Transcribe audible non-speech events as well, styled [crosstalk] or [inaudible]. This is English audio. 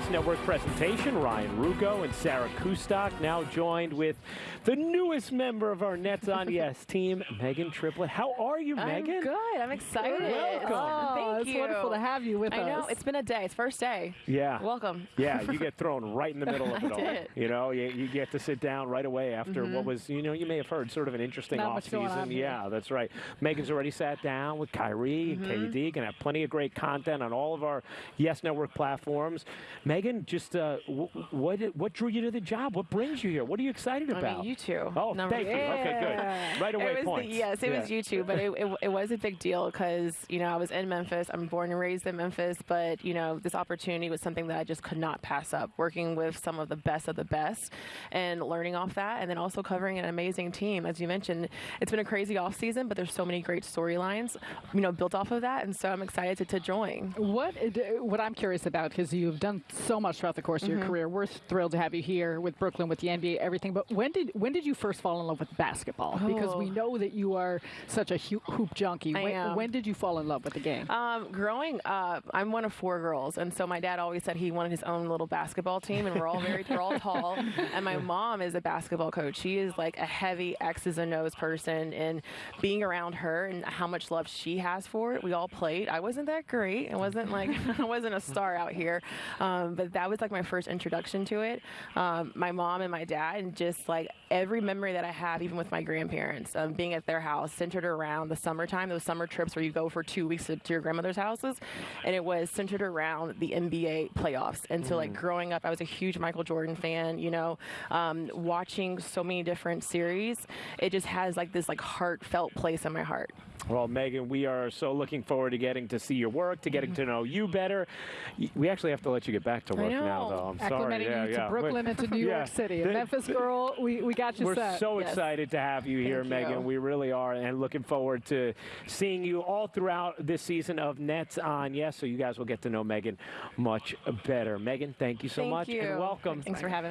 Yes Network presentation. Ryan Ruocco and Sarah Kustok now joined with the newest member of our Nets on [laughs] Yes team, Megan Triplett. How are you, I'm Megan? good. I'm excited. Welcome. Oh, Thank it's you. wonderful to have you with I us. know. It's been a day. It's first day. Yeah. Welcome. Yeah, you get thrown right in the middle of [laughs] I it all. did. You know, you, you get to sit down right away after what mm-hmm. was, you know, you may have heard sort of an interesting Not off much going season. on here. Yeah, that's right. Megan's already sat down with Kyrie and mm-hmm. KD. Gonna have plenty of great content on all of our Yes Network platforms. Megan, just uh, w- what what drew you to the job? What brings you here? What are you excited I about? mean, you two. Oh, Number thank you. two. Okay, good. Right away, it was points. The, yes, it Yeah. was you two, but it, it, it was a big deal because you know I was in Memphis. I'm born and raised in Memphis, but you know this opportunity was something that I just could not pass up. Working with some of the best of the best and learning off that, and then also covering an amazing team, as you mentioned. It's been a crazy off season, but there's so many great storylines, you know, built off of that, and so I'm excited to, to join. What what I'm curious about because you've done so much throughout the course of Mm-hmm. your career. We're thrilled to have you here with Brooklyn, with the NBA, everything. But when did when did you first fall in love with basketball? Because we Oh. know that you are such a hoop junkie. I when, am. when did you fall in love with the game? Um, growing up, I'm one of four girls, and so my dad always said he wanted his own little basketball team, and we're all very, we're all tall. [laughs] And my mom is a basketball coach. She is like a heavy X's and O's person, and being around her and how much love she has for it, we all played. I wasn't that great. I wasn't like [laughs] I wasn't a star out here, um, but that was like my first introduction to it. Um, my mom and my dad, and just like every memory that I have, even with my grandparents, um, being at their house, centered around the summertime, those summer trips where you go for two weeks to, to your grandmother's houses, and it was centered around the NBA playoffs. And so, like growing up, I was a huge Michael Jordan fan. You know, um, watching so many different series, it just has like this like heartfelt place in my heart. Well, Megan, we are so looking forward to getting to see your work, to getting to know you better. We actually have to let you get back to work now, though. I'm sorry. Yeah, you yeah. to Brooklyn and to New. [laughs] York City. The- Memphis girl, we, we got you We're set. so Yes. excited to have you here, Thank Megan. you. We really are, and looking forward to seeing you all throughout this season of Nets on Yes. So you guys will get to know Megan much better. Megan, thank you so Thank much you. and welcome. Thanks for having me.